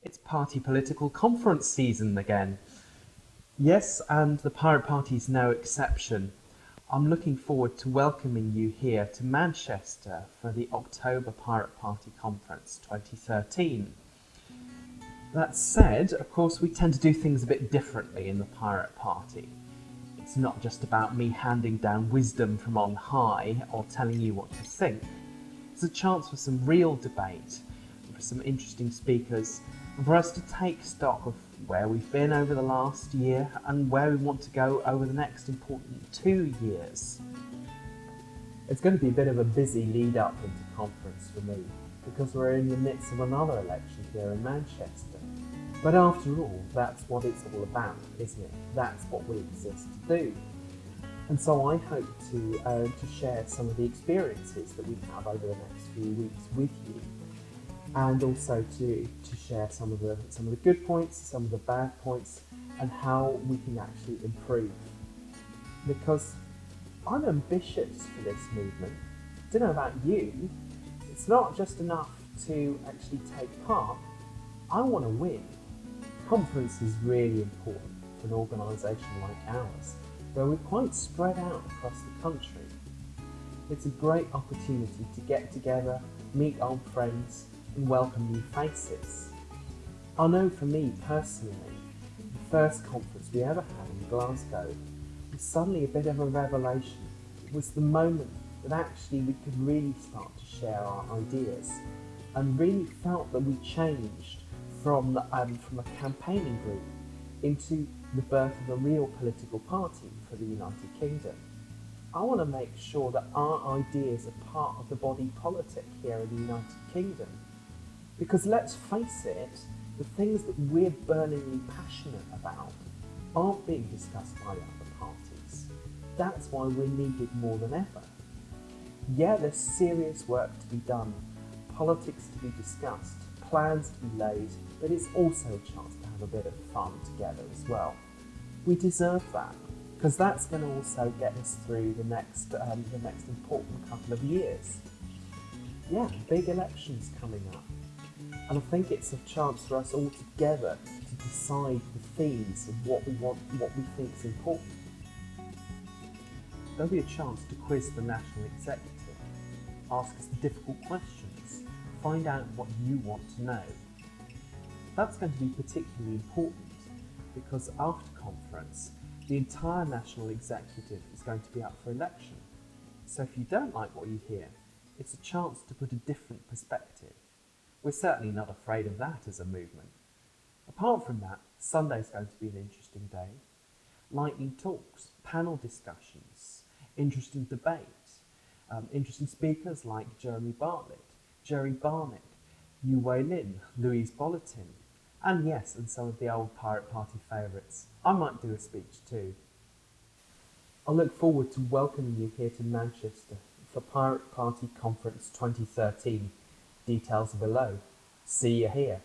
It's party political conference season again. Yes, and the Pirate Party is no exception. I'm looking forward to welcoming you here to Manchester for the October Pirate Party Conference 2013. That said, of course, we tend to do things a bit differently in the Pirate Party. It's not just about me handing down wisdom from on high or telling you what to think. It's a chance for some real debate, for some interesting speakers, and for us to take stock of where we've been over the last year and where we want to go over the next important two years. It's going to be a bit of a busy lead up into conference for me because we're in the midst of another election here in Manchester. But after all, that's what it's all about, isn't it? That's what we exist to do. And so I hope to, uh, to share some of the experiences that we have over the next few weeks with you and also to, to share some of the some of the good points, some of the bad points, and how we can actually improve. Because I'm ambitious for this movement. I don't know about you. It's not just enough to actually take part. I want to win. Conference is really important for an organisation like ours, where we're quite spread out across the country. It's a great opportunity to get together, meet old friends, welcome new faces. I know for me personally, the first conference we ever had in Glasgow was suddenly a bit of a revelation. It was the moment that actually we could really start to share our ideas and really felt that we changed from, um, from a campaigning group into the birth of a real political party for the United Kingdom. I want to make sure that our ideas are part of the body politic here in the United Kingdom. Because let's face it, the things that we're burningly passionate about aren't being discussed by other parties. That's why we're needed more than ever. Yeah, there's serious work to be done, politics to be discussed, plans to be laid, but it's also a chance to have a bit of fun together as well. We deserve that because that's going to also get us through the next um, the next important couple of years. Yeah, big elections coming up, and I think it's a chance for us all together to decide the themes of what we want, what we think is important. There'll be a chance to quiz the national executive, ask us difficult questions, find out what you want to know. That's going to be particularly important because after conference, the entire national executive is going to be up for election. So if you don't like what you hear, it's a chance to put a different perspective. We're certainly not afraid of that as a movement. Apart from that, Sunday's going to be an interesting day. Lightning talks, panel discussions, interesting debate, um, interesting speakers like Jeremy Bartlett, Jerry Barnett, Yu Wei Lin, Louise Bolotin, and yes, and some of the old Pirate Party favourites. I might do a speech too. I look forward to welcoming you here to Manchester for Pirate Party Conference 2013. Details below. See you here.